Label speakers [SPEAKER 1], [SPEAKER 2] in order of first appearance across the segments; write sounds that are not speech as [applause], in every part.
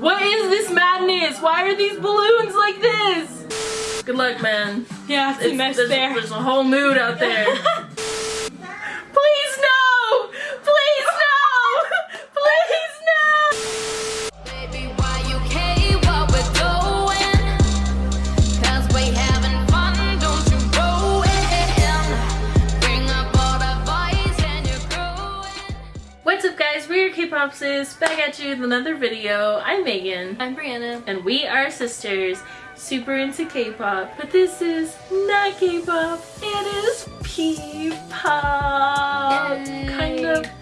[SPEAKER 1] What is this madness? Why are these balloons like this? Good luck, man.
[SPEAKER 2] Yeah, it's a mess
[SPEAKER 1] there's,
[SPEAKER 2] there.
[SPEAKER 1] There's a whole mood out there. [laughs] guys, we're K-Pop Sis, back at you with another video. I'm Megan.
[SPEAKER 2] I'm Brianna.
[SPEAKER 1] And we are sisters, super into K-pop. But this is not K-pop, it is P-pop.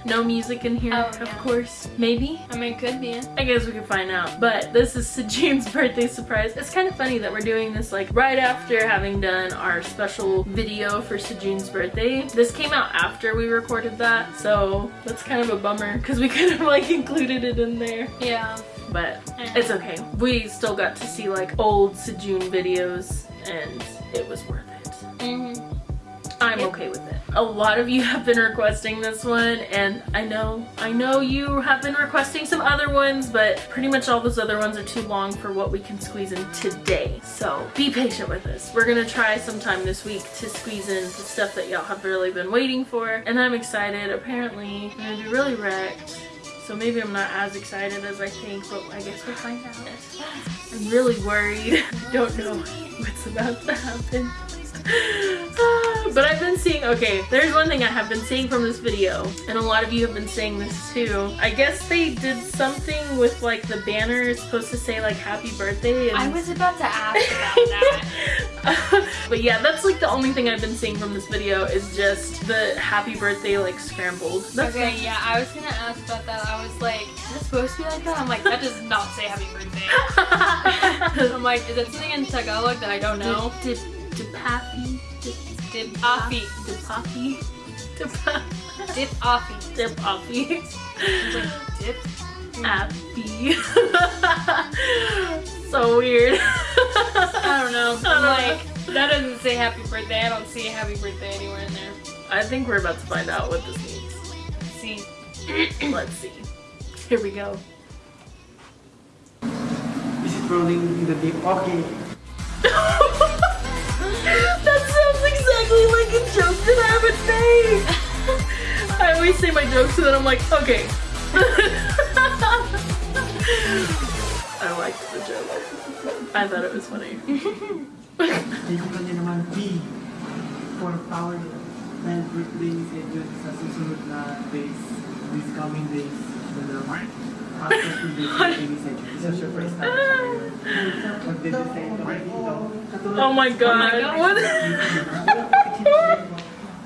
[SPEAKER 1] No music in here,
[SPEAKER 2] Oh,
[SPEAKER 1] of
[SPEAKER 2] yeah.
[SPEAKER 1] course. Maybe?
[SPEAKER 2] I mean, could be.
[SPEAKER 1] I guess we can find out. But this is [laughs] Sejun's birthday surprise. It's kind of funny that we're doing this like right after having done our special video for Sejun's birthday. This came out after we recorded that, so that's kind of a bummer because we [laughs] could have like included it in there.
[SPEAKER 2] Yeah.
[SPEAKER 1] But it's okay. We still got to see like old Sejun videos and it was worth it.
[SPEAKER 2] Mm-hmm.
[SPEAKER 1] I'm
[SPEAKER 2] Yep.
[SPEAKER 1] okay with it. A lot of you [laughs] have been requesting this one and I know, I know you have been requesting some other ones, but pretty much all those other ones are too long for what we can squeeze in today. So be patient with us. We're gonna try sometime this week to squeeze in the stuff that y'all have really been waiting for and I'm excited. Apparently I'm gonna be really wrecked. So maybe I'm not as excited as I think, but I guess we'll find out. I'm really worried. I [laughs] don't know what's about to happen. [laughs] But I've been seeing, okay, there's one thing I have been seeing from this video, and a lot of you have been saying this too. I guess they did something with like the banner is supposed to say like happy birthday. And
[SPEAKER 2] I [laughs] was about to ask about that. [laughs]
[SPEAKER 1] but yeah, that's like the only thing I've been seeing from this video is just the happy birthday like scrambled. That's
[SPEAKER 2] okay, yeah, I was gonna ask about that. I was like, is it supposed to be like that? I'm like, that does not say happy birthday. I'm like, is it something in Tagalog that I don't know?
[SPEAKER 1] Dip, dip, dipafi, dip,
[SPEAKER 2] Dip offy.
[SPEAKER 1] dipafi, dipafi,
[SPEAKER 2] Dip offy.
[SPEAKER 1] dipafi.
[SPEAKER 2] I was like, dip?
[SPEAKER 1] Happy. [laughs] so weird.
[SPEAKER 2] I don't know. [laughs]
[SPEAKER 1] I don't
[SPEAKER 2] I'm
[SPEAKER 1] know.
[SPEAKER 2] like, that doesn't say happy birthday. I don't see a happy birthday anywhere in there.
[SPEAKER 1] I think we're about to find out what this means.
[SPEAKER 2] See. [clears throat]
[SPEAKER 1] Let's see. Here we go.
[SPEAKER 3] Is it rolling in the deep? Okay. [laughs]
[SPEAKER 1] that sounds exactly like a joke that I would make. [laughs] I always say my jokes and then I'm like, okay. [laughs] I liked the joke. I thought it was funny.
[SPEAKER 3] Ikutan niyo naman B power and birthday ni Sejun sa susunod na days, [laughs] these coming days. So the after two days birthday ni Sejun. Isa surprise namin siya ngayon. Magde-design kami dito. Katulad-
[SPEAKER 1] Oh my god.
[SPEAKER 2] Oh god.
[SPEAKER 1] What?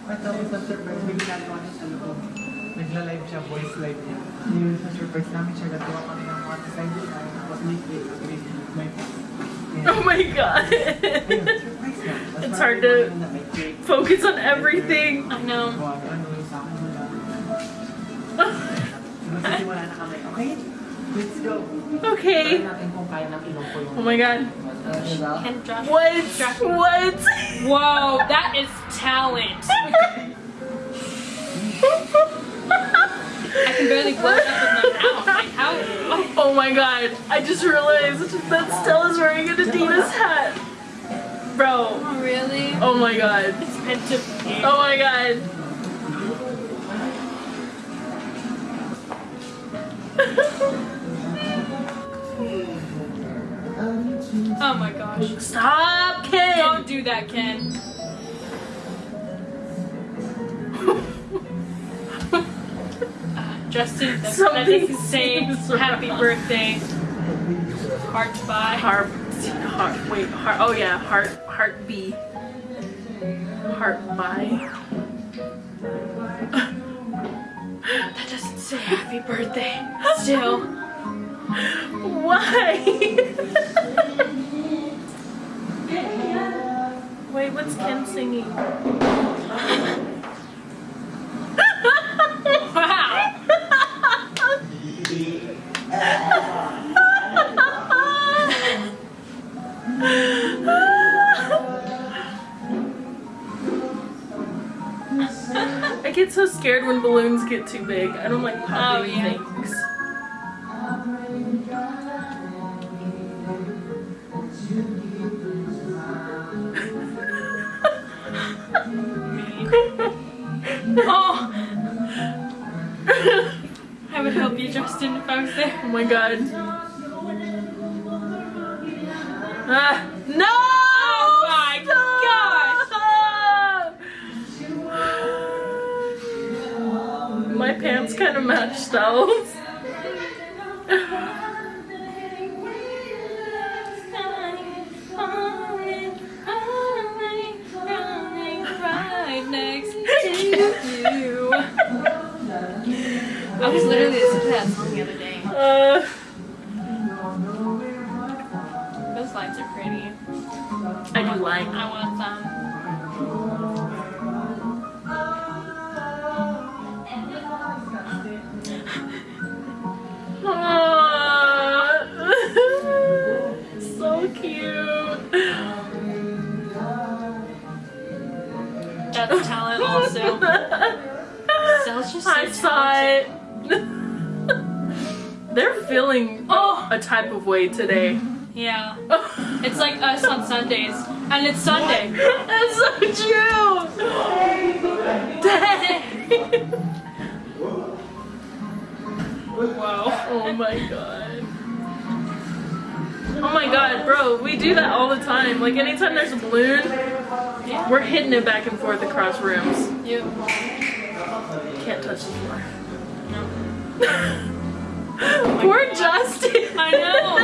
[SPEAKER 3] At tapos sa surprise, may ginagawa niya sa loob. Nagla-live siya, voice live niya. Yun, surprise namin siya, gagawa kami ng mga design design. Tapos liquid, green, may
[SPEAKER 1] Oh my god.
[SPEAKER 3] Ayun, surprise niya. Tapos [laughs]
[SPEAKER 1] It's hard to-
[SPEAKER 3] ginawa niya na may cake.
[SPEAKER 1] Focus on everything.
[SPEAKER 2] I know.
[SPEAKER 3] Let's go.
[SPEAKER 1] Okay.
[SPEAKER 3] Try natin kung kaya ng ilong ko yung...
[SPEAKER 1] Oh my god.
[SPEAKER 3] Diba?
[SPEAKER 2] And Josh.
[SPEAKER 1] What? What?
[SPEAKER 2] Whoa, that is talent. [laughs] I can barely blow it up with my mouth. Like, how? What?
[SPEAKER 1] Oh my god. I just realized that Stella's wearing an Adidas hat. Bro.
[SPEAKER 2] Oh, really?
[SPEAKER 1] Oh my god.
[SPEAKER 2] It's meant to be.
[SPEAKER 1] Oh my god.
[SPEAKER 2] Oh my gosh.
[SPEAKER 1] Stop, Ken!
[SPEAKER 2] Don't do that, Ken. Uh, [laughs] Justin, that, that
[SPEAKER 1] Something
[SPEAKER 2] say happy
[SPEAKER 1] wrong.
[SPEAKER 2] birthday. Heart by.
[SPEAKER 1] Heart, heart, wait, heart, oh yeah, heart, heart B. Heart by. [laughs]
[SPEAKER 2] That doesn't say happy birthday. Still. [laughs]
[SPEAKER 1] Why? Wait, what's Ken singing?
[SPEAKER 2] Wow. [laughs]
[SPEAKER 1] I get so scared when balloons get too big. I don't like popping
[SPEAKER 2] Oh, yeah.
[SPEAKER 1] things.
[SPEAKER 2] Oh. [laughs] I would help you, Justin, if I was there.
[SPEAKER 1] Oh my god. Ah. No!
[SPEAKER 2] Oh my
[SPEAKER 1] My pants kind of
[SPEAKER 2] matched though. I was literally listening to that song the other day.
[SPEAKER 1] Uh,
[SPEAKER 2] Those lights are pretty.
[SPEAKER 1] I do like.
[SPEAKER 2] I want some.
[SPEAKER 1] Type of way today.
[SPEAKER 2] Yeah. It's like us on Sundays. And it's Sunday. [laughs]
[SPEAKER 1] That's so true. Dang.
[SPEAKER 2] Whoa.
[SPEAKER 1] Oh my god. Oh my god, bro, we do that all the time. Like anytime there's a balloon, we're hitting it back and forth across rooms.
[SPEAKER 2] You.
[SPEAKER 1] Can't touch the floor.
[SPEAKER 2] No. [laughs] [laughs]
[SPEAKER 1] Poor Justin.
[SPEAKER 2] I know.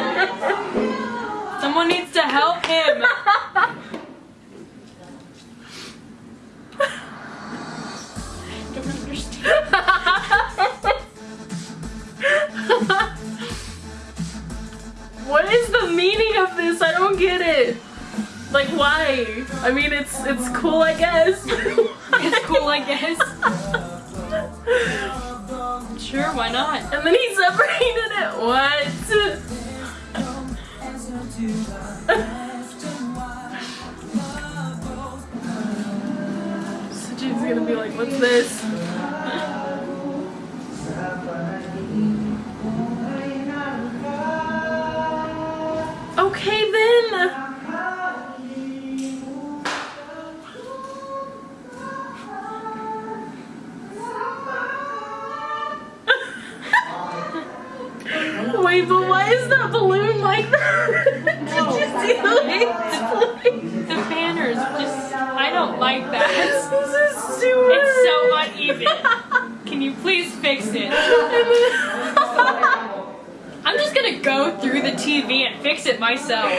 [SPEAKER 2] Someone needs to help him. Don't [laughs] understand.
[SPEAKER 1] what is the meaning of this? I don't get it. Like why? I mean it's it's cool I guess.
[SPEAKER 2] It's cool, I guess. [laughs] Sure, why not?
[SPEAKER 1] And then he [laughs] separated it. What? [laughs] Saji's gonna be like, what's this? Wait, but why is that balloon like that? [laughs] Did you see the way flying?
[SPEAKER 2] The banners just. I don't like that. [laughs]
[SPEAKER 1] This is too
[SPEAKER 2] It's so uneven. Can you please fix it? [laughs] I'm just gonna go through the TV and fix it myself.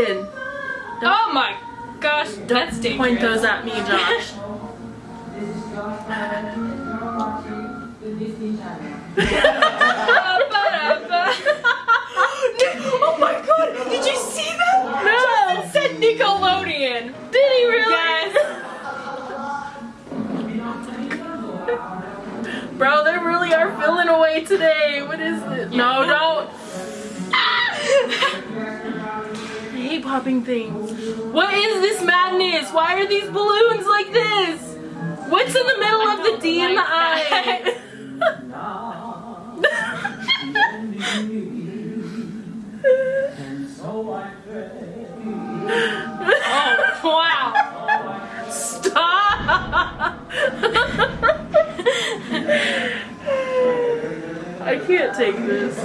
[SPEAKER 1] Justin,
[SPEAKER 2] Oh my gosh, that's dangerous.
[SPEAKER 1] point those at me, Josh. [laughs] [laughs]
[SPEAKER 2] oh my god, did you see that?
[SPEAKER 1] No.
[SPEAKER 2] It said Nickelodeon.
[SPEAKER 1] Did he really?
[SPEAKER 2] Yes.
[SPEAKER 1] Bro, they really are filling away today. What is this? No, don't. Popping things. What is this madness? Why are these balloons like this? What's in the middle of the D and the
[SPEAKER 2] like [laughs] Oh, wow.
[SPEAKER 1] Stop! [laughs] I can't take this.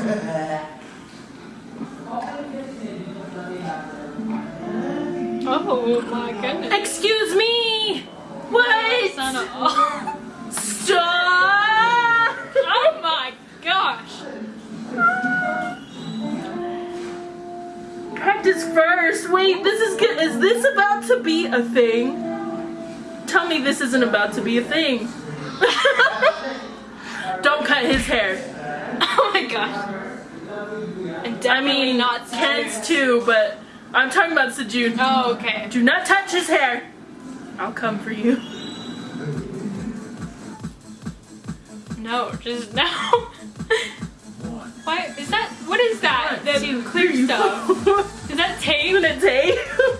[SPEAKER 1] Be a thing? Tell me this isn't about to be a thing. [laughs] Don't cut his hair.
[SPEAKER 2] Oh my gosh. And
[SPEAKER 1] I mean,
[SPEAKER 2] not
[SPEAKER 1] Ken's too, but I'm talking about Sejun.
[SPEAKER 2] Oh, okay.
[SPEAKER 1] Do not touch his hair. I'll come for you.
[SPEAKER 2] No, just no. Why is that? What is that?
[SPEAKER 1] What?
[SPEAKER 2] The
[SPEAKER 1] To
[SPEAKER 2] clear stuff. Is that tape?
[SPEAKER 1] Isn't it tape?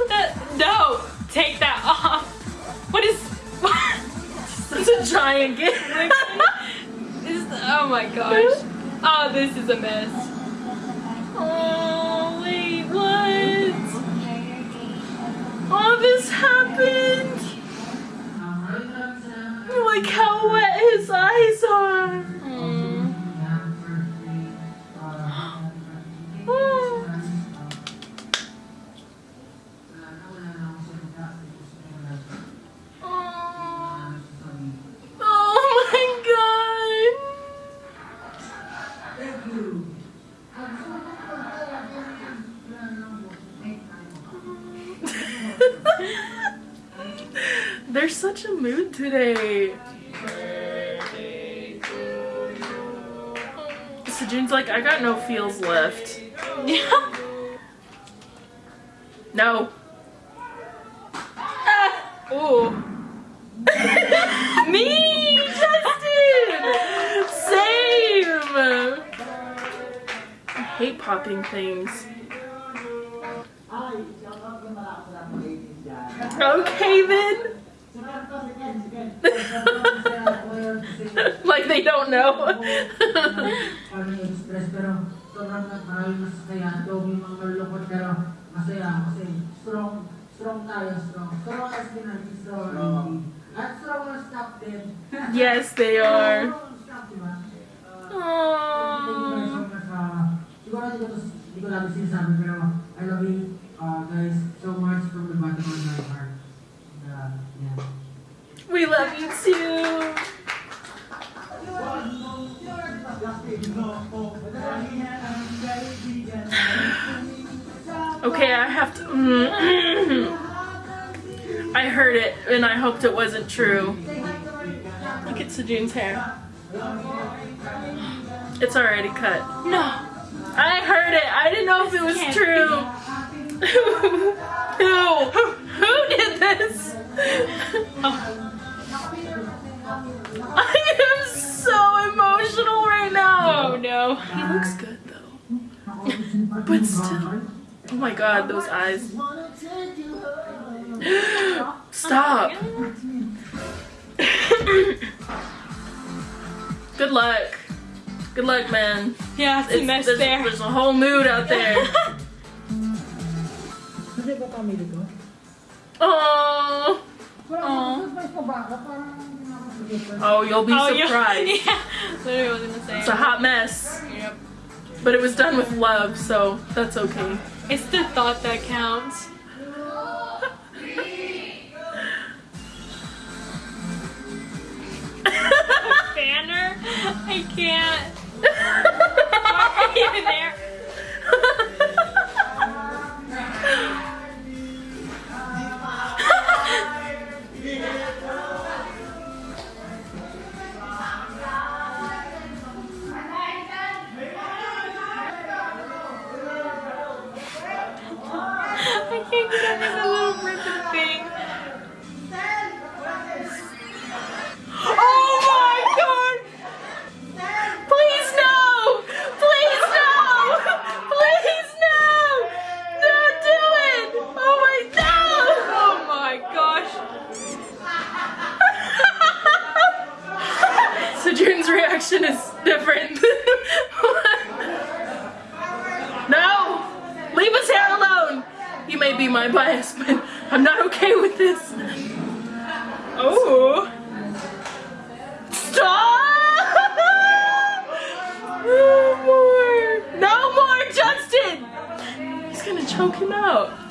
[SPEAKER 2] That, no, take that off. What is? [laughs]
[SPEAKER 1] it's a giant gift. [laughs]
[SPEAKER 2] Is oh my gosh. Oh, this is a mess.
[SPEAKER 1] Oh, wait, what? Oh, this happened. Like how wet his eyes are. They're such a mood today. Sejun's like, I got no feels left. Yeah. [laughs] No. Ah.
[SPEAKER 2] Ooh. [laughs]
[SPEAKER 1] Me, Justin! Same! I hate popping things. Okay then. [laughs] like they don't know.
[SPEAKER 4] Parang stress pero sobrang marami mas masaya. Though may mga malulungkot pero masaya kasi strong, strong tayo, strong. Strong as Pinay, strong At strong as staff
[SPEAKER 1] yes, they are.
[SPEAKER 4] Strong staff, di ba? Thank you guys so
[SPEAKER 1] Aww.
[SPEAKER 4] much. Siguro hindi ko, to, hindi ko lagi sinasabi pero I love you uh, guys so much from the bottom of my heart.
[SPEAKER 1] We love you too. Okay, I have to. Mm. [clears throat] I heard it and I hoped it wasn't true. Look at Sejun's hair. It's already cut.
[SPEAKER 2] No.
[SPEAKER 1] I heard it. I didn't know if it was true. [laughs] Who? Who did this? I
[SPEAKER 2] Oh no.
[SPEAKER 1] He looks good though. But still. Oh my god, those eyes. [gasps] Stop. [coughs] Good luck. Good luck, man.
[SPEAKER 2] Yeah, it's a
[SPEAKER 1] It's-
[SPEAKER 2] mess
[SPEAKER 1] there's,
[SPEAKER 2] there.
[SPEAKER 1] there's a whole mood out there. [laughs]
[SPEAKER 4] Kasi ba pamili ko?
[SPEAKER 1] Oh.
[SPEAKER 4] Wala
[SPEAKER 2] Aw.
[SPEAKER 4] akong surprise pa ba? Parang hindi na ako surprise.
[SPEAKER 1] Oh, you'll be
[SPEAKER 2] oh, yeah.
[SPEAKER 1] surprised. [laughs]
[SPEAKER 2] Yeah. Literally was gonna say.
[SPEAKER 1] It's a hot mess,
[SPEAKER 2] Yep.
[SPEAKER 1] but it was done with love, so that's okay.
[SPEAKER 2] It's the thought that counts. Banner? I can't. Why are you there? [laughs]
[SPEAKER 1] Quem quer fazer Be my bias, but I'm not okay with this.
[SPEAKER 2] Oh!
[SPEAKER 1] Stop! No more! No more, Justin! He's gonna choke him out.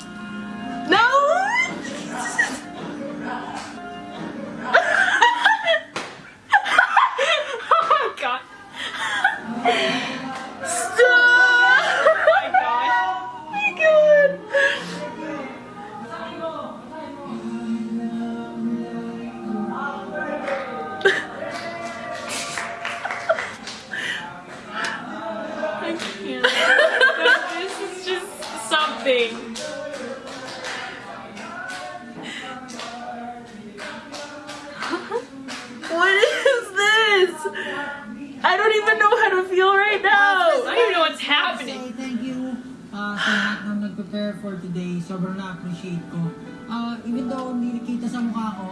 [SPEAKER 4] Na-appreciate ko. Uh, even though hindi nakita sa mukha ko,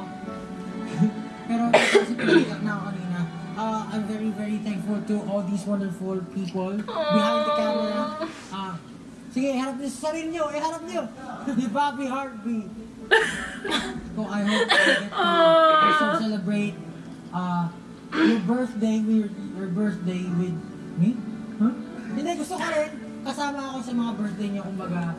[SPEAKER 4] [laughs] pero kasi piniyak na ako kanina. uh, I'm very, very thankful to all these wonderful people behind the camera. Uh, sige, harap niyo sa sarili niyo, iharap niyo. [laughs] Ni Bobby Heartbeat. So [laughs] I hope I get to celebrate uh, your birthday, your, your birthday with me. Huh? Hindi, gusto ko rin. Kasama ako sa mga birthday niyo, kumbaga.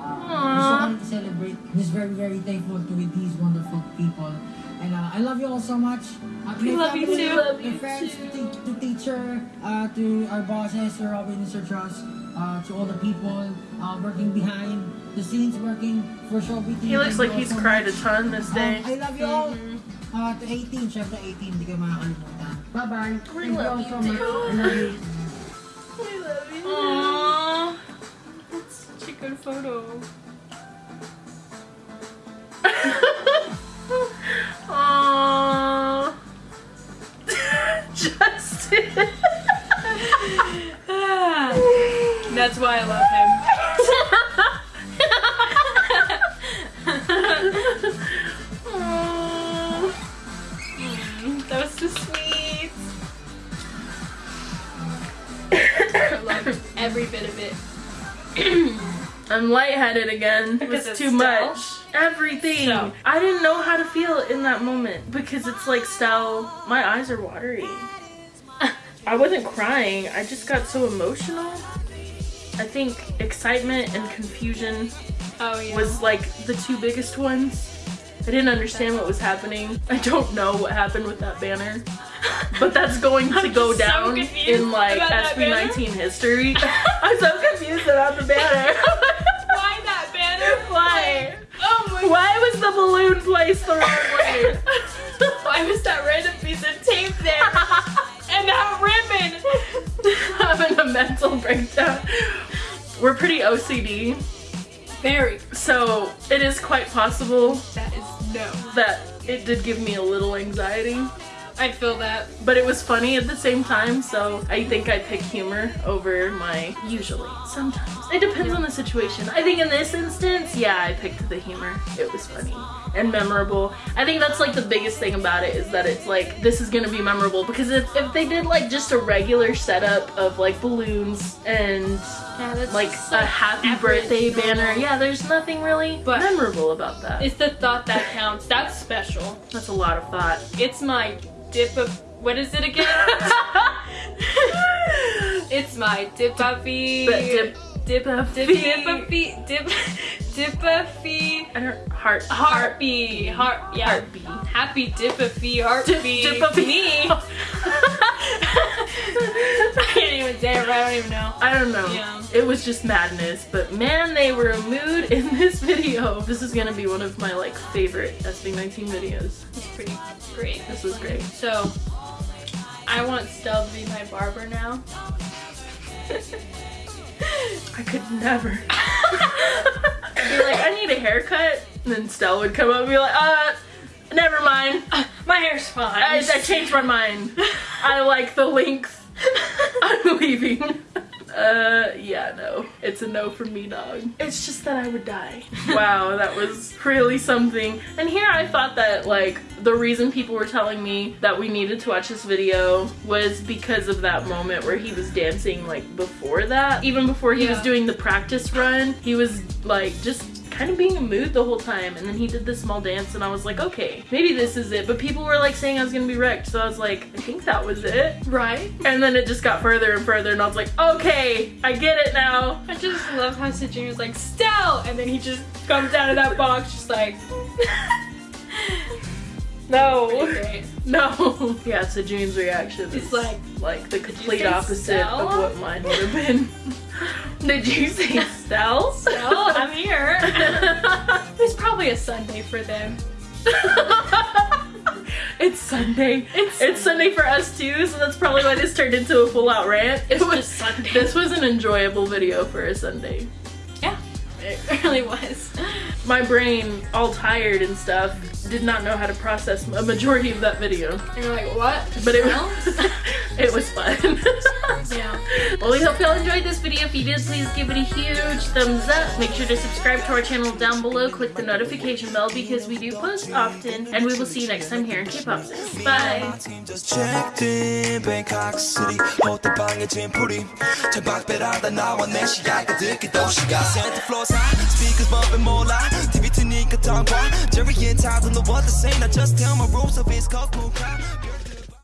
[SPEAKER 4] Uh, gusto ko to celebrate. Just very, very thankful to with these wonderful people. And uh, I love you all so much. Uh, to
[SPEAKER 2] We love you too.
[SPEAKER 1] Love you
[SPEAKER 4] friends,
[SPEAKER 1] too.
[SPEAKER 4] to, to teacher, uh, to our bosses, Sir Robin and Sir Trust, uh, to all the people uh, working behind the scenes, working for ShowBT.
[SPEAKER 1] He looks like he's cried a ton this
[SPEAKER 4] Um,
[SPEAKER 1] day.
[SPEAKER 4] I love you all. Uh, to A'TIN, syempre A'TIN, hindi kayo makakalimutan. Bye-bye.
[SPEAKER 1] We
[SPEAKER 4] Thank you all so much. I love you.
[SPEAKER 2] Photo.
[SPEAKER 1] Lightheaded again.
[SPEAKER 2] Because
[SPEAKER 1] It's
[SPEAKER 2] it's
[SPEAKER 1] too much. Everything.
[SPEAKER 2] So.
[SPEAKER 1] I didn't know how to feel in that moment because it's like Stell. My eyes are watery. I wasn't crying. I just got so emotional. I think excitement and confusion
[SPEAKER 2] Oh yeah.
[SPEAKER 1] was like the two biggest ones. I didn't understand what was happening. I don't know what happened with that banner. But that's going to [laughs] go
[SPEAKER 2] so
[SPEAKER 1] down in like
[SPEAKER 2] about that
[SPEAKER 1] SB19 history. [laughs] I'm so confused about the banner. [laughs]
[SPEAKER 2] Why
[SPEAKER 1] was the balloon placed the wrong way? [laughs]
[SPEAKER 2] Why was that random piece of tape there? [laughs] and that ribbon! [laughs]
[SPEAKER 1] Having a mental breakdown. We're pretty OCD,
[SPEAKER 2] Very.
[SPEAKER 1] so it is quite possible
[SPEAKER 2] That is no.
[SPEAKER 1] that it did give me a little anxiety.
[SPEAKER 2] I feel that.
[SPEAKER 1] But it was funny at the same time, so I think I pick humor over my usually. Sometimes. It depends on the situation. I think in this instance, yeah, I picked the humor. It was funny and memorable. I think that's like the biggest thing about it is that it's like this is gonna be memorable because if, if they did like just a regular setup of like balloons and
[SPEAKER 2] Yeah,
[SPEAKER 1] like a happy birthday
[SPEAKER 2] normal.
[SPEAKER 1] banner, yeah, there's nothing really
[SPEAKER 2] But-
[SPEAKER 1] memorable about that.
[SPEAKER 2] It's the thought that counts. That's special.
[SPEAKER 1] That's a lot of thought.
[SPEAKER 2] It's my dip of. What is it again? [laughs] it's my dip of
[SPEAKER 1] Dip, dip,
[SPEAKER 2] dip dip of feet dip dip of feet
[SPEAKER 1] I don't heart.
[SPEAKER 2] Heartbeat heart yeah.
[SPEAKER 1] Heartbeat.
[SPEAKER 2] happy dip of feet heartbeat
[SPEAKER 1] Dip of
[SPEAKER 2] me. [laughs] I can't even say it. I don't even know.
[SPEAKER 1] I don't know.
[SPEAKER 2] Yeah.
[SPEAKER 1] It was just madness, but man, they were a mood in this video. This is gonna be one of my like favorite SB19 videos.
[SPEAKER 2] It's pretty great.
[SPEAKER 1] This was great.
[SPEAKER 2] So, I want Stell to be my barber now. [laughs]
[SPEAKER 1] I could never. I'd [laughs] be like, I need a haircut, and then Stella would come up and be like, uh, never mind.
[SPEAKER 2] My hair's fine.
[SPEAKER 1] I, I changed my mind. [laughs] I like the length. [laughs] I'm leaving. Uh, yeah, no. It's a no from me, dog. It's just that I would die. [laughs] Wow, that was really something. And here I thought that, like, the reason people were telling me that we needed to watch this video was because of that moment where he was dancing, like, before that. Even before he was doing the practice run, he was, like, just kind of being a mood the whole time. And then he did this small dance, and I was like, okay, maybe this is it. But people were, like, saying I was gonna be wrecked, so I was like, I think that was it.
[SPEAKER 2] right?
[SPEAKER 1] And then it just got further and further, and I was like, okay, I get it now.
[SPEAKER 2] I just love how Sejun was like, Stell! And then he just comes out of that box just like, [laughs]
[SPEAKER 1] No. [laughs] No. Yeah, Sejun's reaction
[SPEAKER 2] It's
[SPEAKER 1] is
[SPEAKER 2] like,
[SPEAKER 1] like the complete opposite of what mine would have been. [laughs] [laughs] Did you say Stell? [laughs]
[SPEAKER 2] Stell, I'm here. [laughs] it's probably a Sunday for them.
[SPEAKER 1] it's Sunday.
[SPEAKER 2] It's
[SPEAKER 1] It's Sunday for us too, so that's probably why this turned into a full out rant.
[SPEAKER 2] It's
[SPEAKER 1] It was-
[SPEAKER 2] just Sunday.
[SPEAKER 1] This was an enjoyable video for a Sunday.
[SPEAKER 2] Yeah. It [laughs] really was.
[SPEAKER 1] My brain, all tired and stuff, did not know how to process a majority of that video.
[SPEAKER 2] And you're like, what?
[SPEAKER 1] But it
[SPEAKER 2] Well,
[SPEAKER 1] was, [laughs] it was fun. [laughs]
[SPEAKER 2] yeah.
[SPEAKER 1] Well, we hope y'all enjoyed this video. If you did, please give it a huge thumbs up. Make sure to subscribe to our channel down below. Click the notification bell because we do post often. And we will see you next time here in K-Pop Sis. Bye!
[SPEAKER 5] team just checked in Bangkok City 호텔 방에 짐풀이 창밖배라다 나와 내 시야가 듣기 도시가 Santa Claus Speakers bumping more loud. TV to Nika Tongwa Jerry and Tyler, the water the same. I just tell my rules of his cold